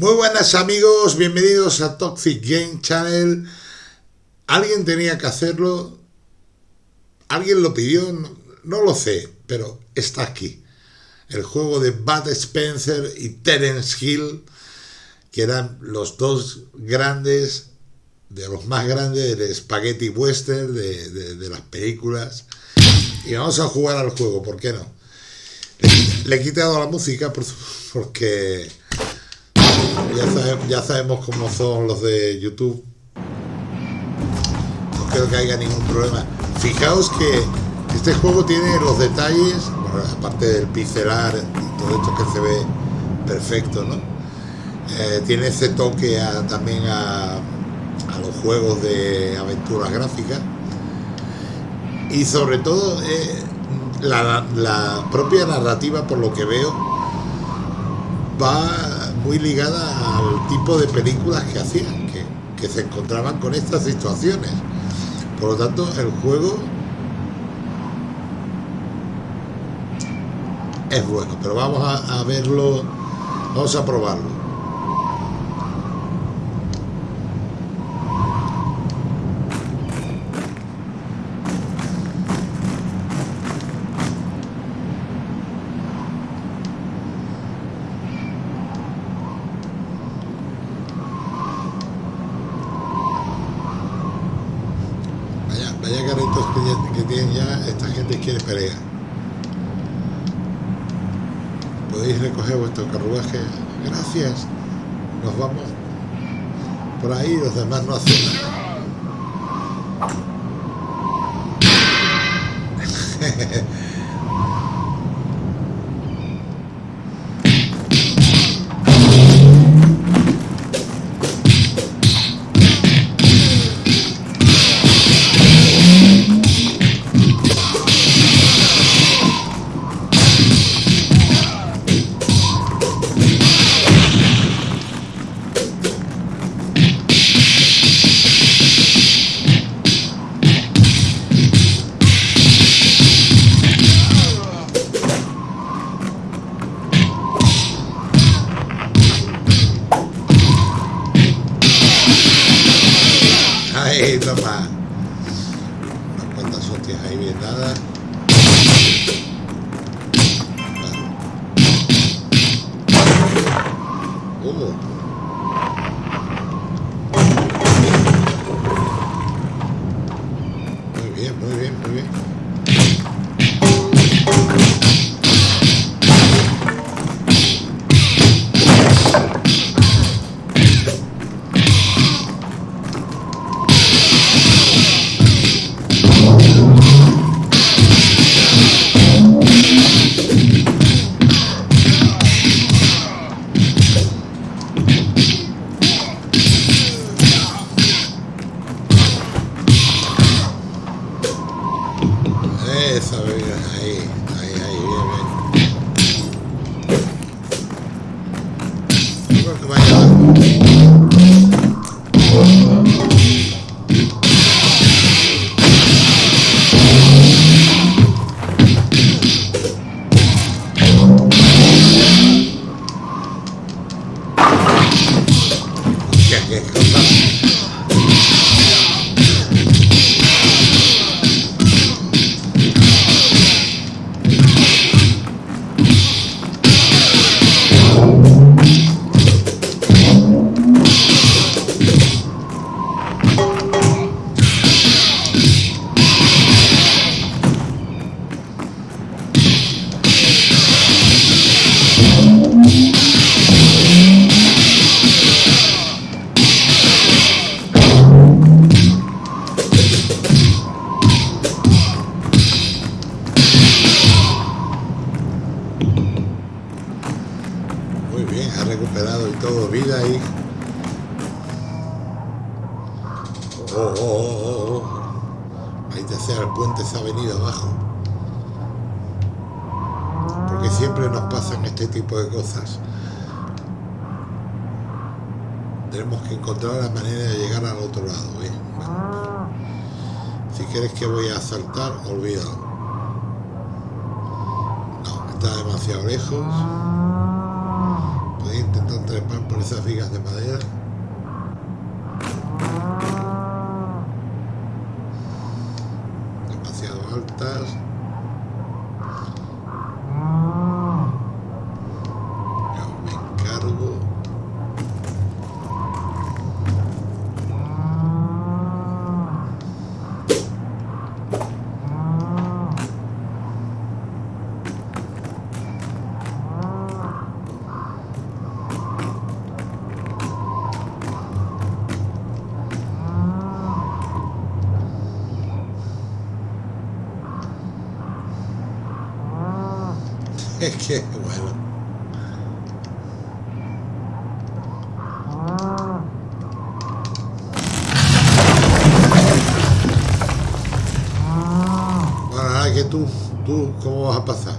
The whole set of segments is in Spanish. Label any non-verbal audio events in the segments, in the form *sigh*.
Muy buenas amigos, bienvenidos a Toxic Game Channel. Alguien tenía que hacerlo, alguien lo pidió, no, lo sé, pero está aquí. El juego de Bud Spencer y Terence Hill, que eran los dos grandes, de los más grandes del spaghetti western, de, de las películas. Y vamos a jugar al juego, ¿por qué no? Le he quitado la música porque ya, sabemos cómo son los de YouTube. No creo que haya ningún problema. Fijaos que este juego tiene los detalles, aparte del pixelar y todo esto que se ve perfecto, ¿no? Eh, tiene ese toque también a, los juegos de aventuras gráficas y sobre todo eh, la, la propia narrativa por lo que veo va muy ligada al tipo de películas que hacían, que, se encontraban con estas situaciones. Por lo tanto, el juego es bueno, pero vamos a verlo, vamos a probarlo. Podéis recoger vuestro carruaje. Gracias. Nos vamos por ahí los demás no hacen nada *laughs* tenemos que encontrar la manera de llegar al otro lado ¿eh? si quieres que voy a saltar olvídalo. No, está demasiado lejos. Podría intentar trepar por esas vigas de madera. Demasiado altas. Yo me encargo. *laughs* Es que, bueno. Bueno, ahora que tú, tú, ¿cómo vas a pasar?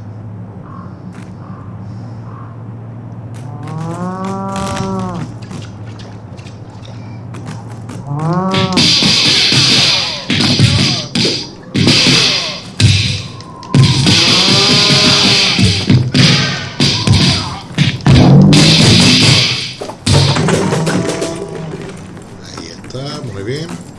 Bien.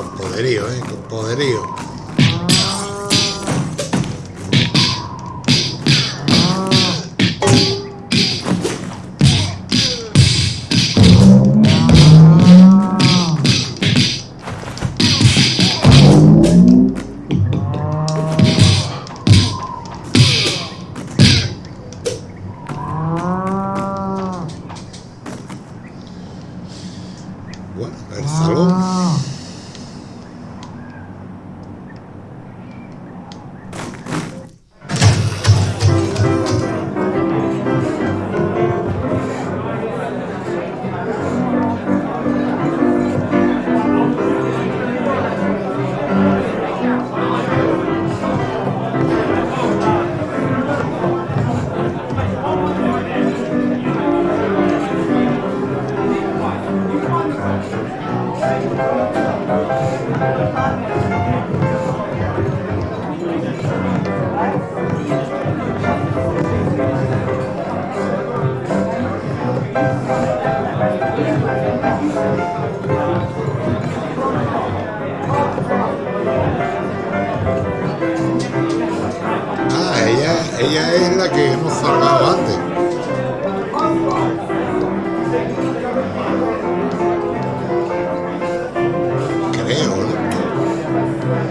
Con poderío, ¿eh? Con poderío.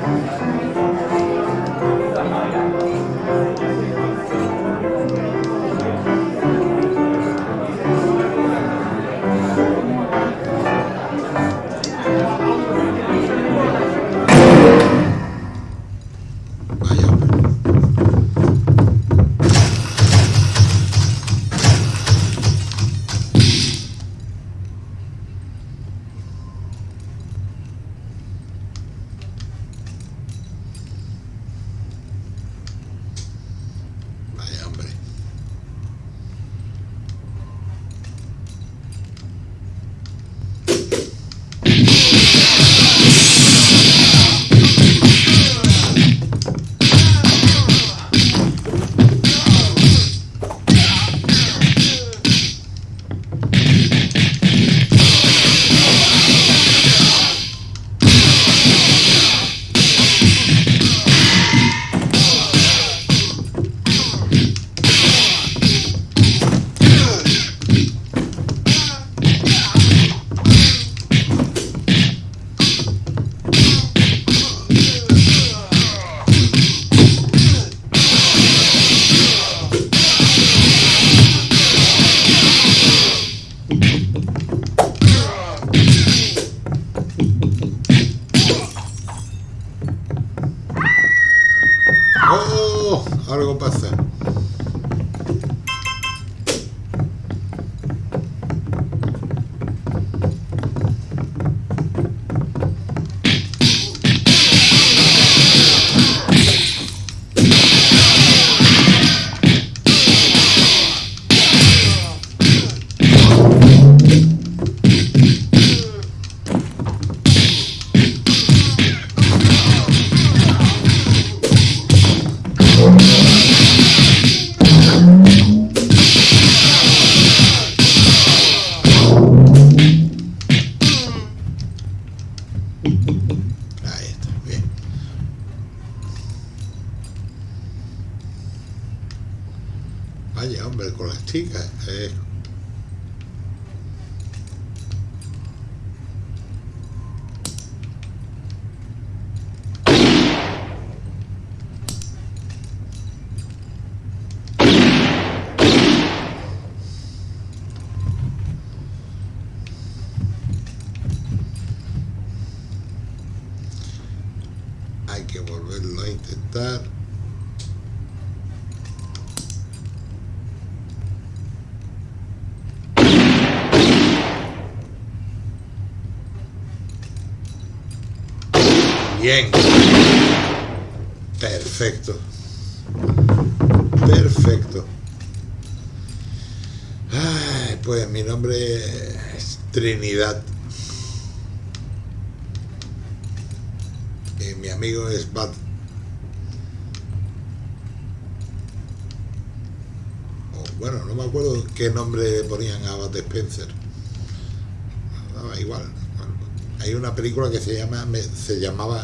¿No? Vaya, algo pasa. Vaya, hombre, con las chicas. Eh. Hay que volverlo a intentar. Bien. Perfecto. Perfecto. Pues mi nombre es Trinidad. Y mi amigo es Bad. O, bueno, no me acuerdo qué nombre ponían a Bad Spencer. Ah, igual. Hay una película que se llama se llamaba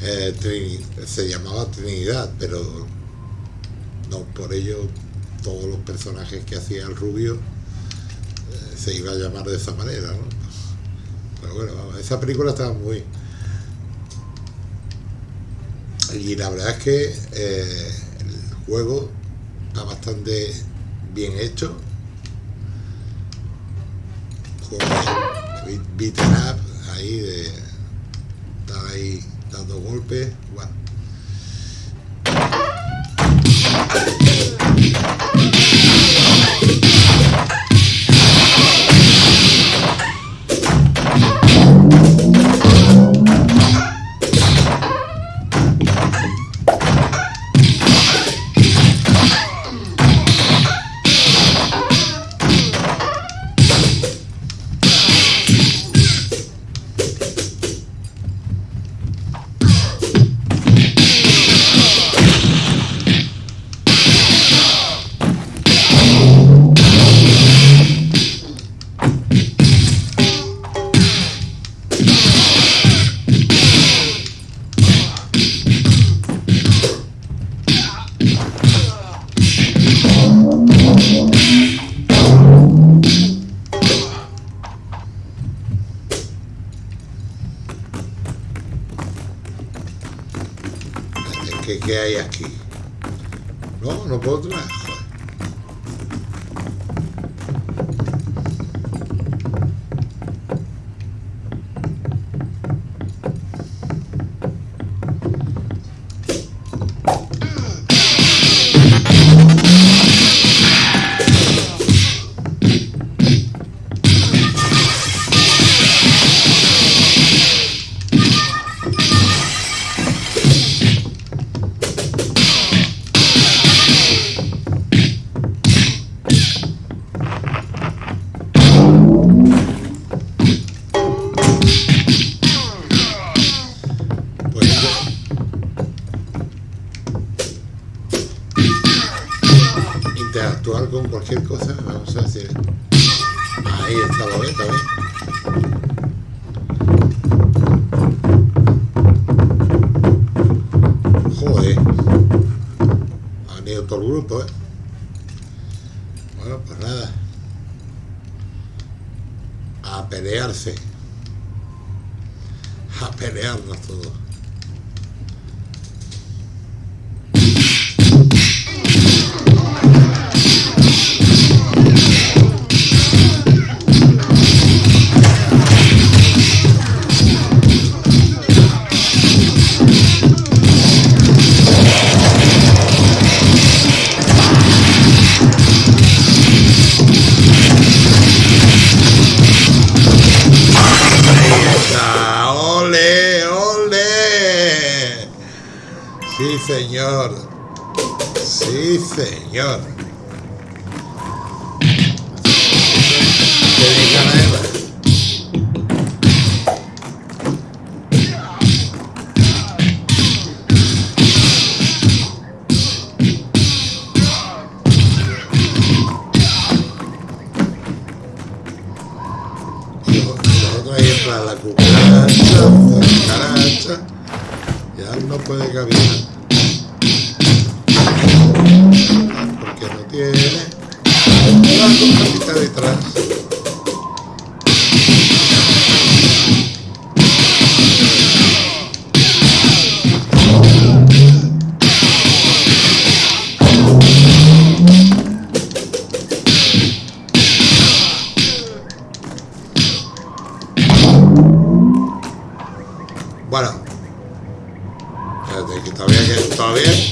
eh, se llamaba Trinidad, pero no por ello todos los personajes que hacía el rubio eh, se iba a llamar de esa manera, ¿no? Pero bueno, esa película estaba muy y la verdad es que eh, el juego está bastante bien hecho juego beaten up ahí de estar ahí dando golpes bueno A pelearnos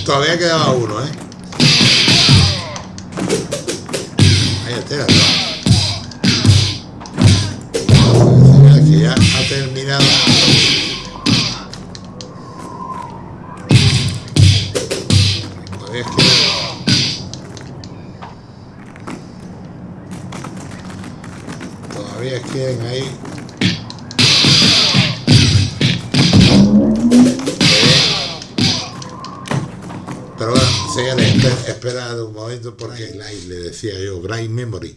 todavía, quedaba uno, ¿eh? Ahí está, ¿no? que ya ha terminado. Todavía queda... Todavía quedan ahí espera un momento porque le decía yo, Grind Memory.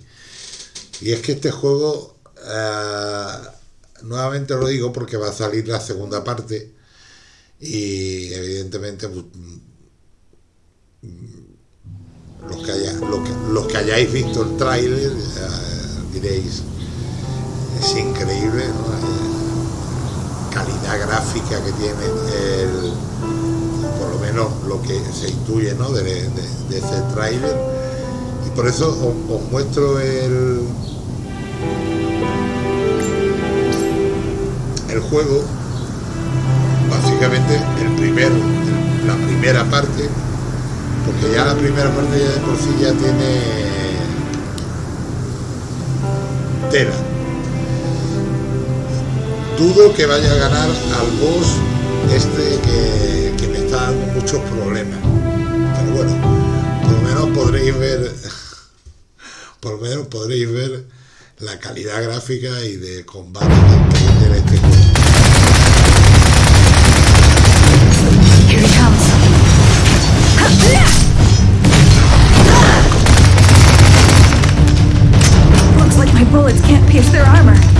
Y es que este juego, uh, nuevamente lo digo porque va a salir la segunda parte y evidentemente pues, los, que haya, los, que, los, que hayáis visto el tráiler uh, diréis, es increíble, ¿no? La calidad gráfica que tiene el menos lo que se intuye ¿no? de, de, de ese tráiler y por eso os, muestro el el juego básicamente el primero la primera parte porque ya la primera parte ya de por sí ya tiene tela dudo que vaya a ganar al boss este que muchos problemas. Pero bueno, por lo menos podréis ver, por lo menos podréis ver la calidad gráfica y de combate que tiene este juego. Here he comes. Looks like my bullets can't pierce their armor.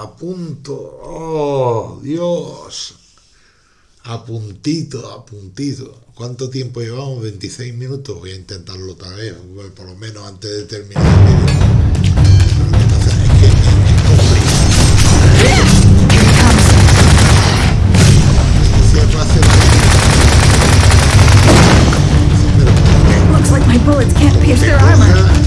A punto. Oh, Dios. A puntito, a puntito. ¿Cuánto tiempo llevamos? 26 minutos. Voy a intentarlo otra vez, por lo menos antes de terminar el vídeo. Es que es complicado. Siempre hace Pero, ¿por Looks like my bullets can't pierce their armor.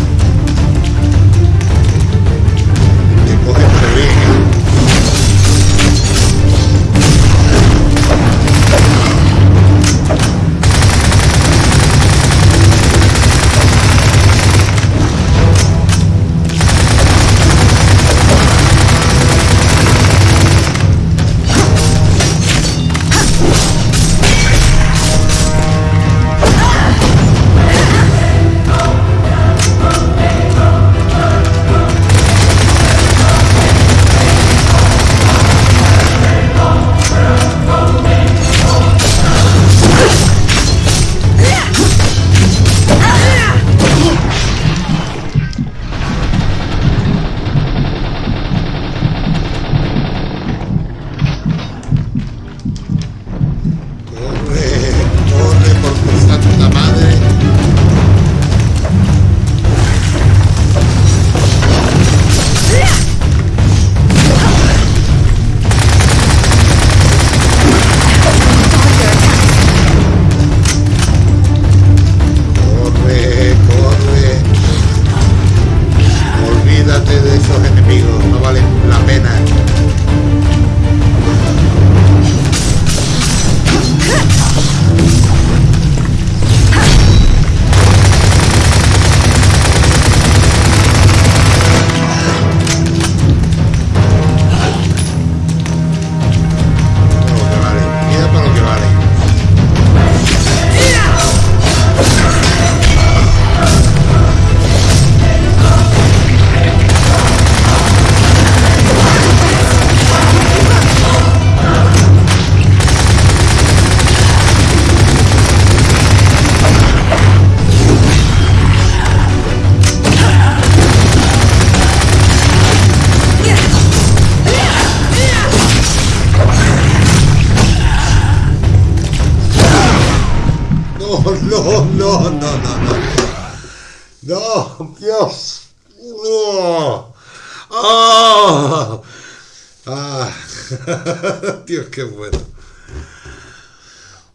Dios, qué bueno.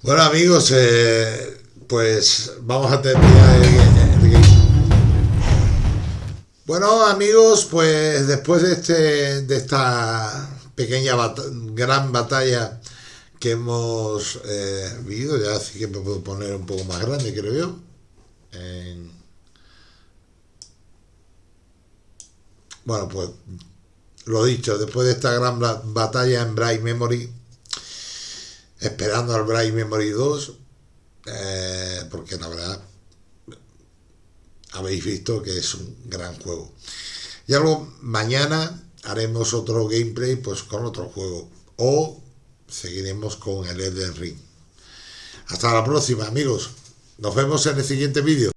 Bueno, amigos, eh, pues vamos a terminar el, el game. Bueno, amigos, pues después de este de esta pequeña gran batalla que hemos eh, vivido, ya sí que me puedo poner un poco más grande, creo yo. En- Bueno, pues lo dicho, después de esta gran ba- batalla en Bright Memory, esperando al Bright Memory 2, eh, porque la verdad habéis visto que es un gran juego. Y algo mañana haremos otro gameplay pues con otro juego o seguiremos con el Elden Ring. Hasta la próxima amigos. Nos vemos en el siguiente vídeo.